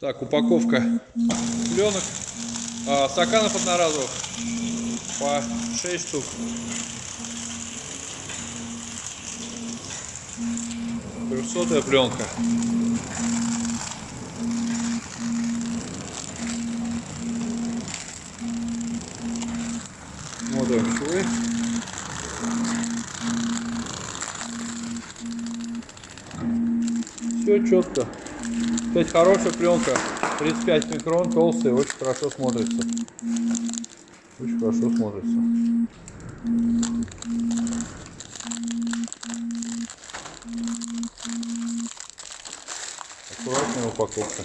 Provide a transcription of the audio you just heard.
Так, упаковка пленок, а, стаканов одноразовых по 6 штук. Трехсотая пленка. Смотрим швы. Все четко. Кстати, хорошая пленка. 35 микрон, толстая, очень хорошо смотрится. Очень хорошо смотрится. Аккуратная упаковка.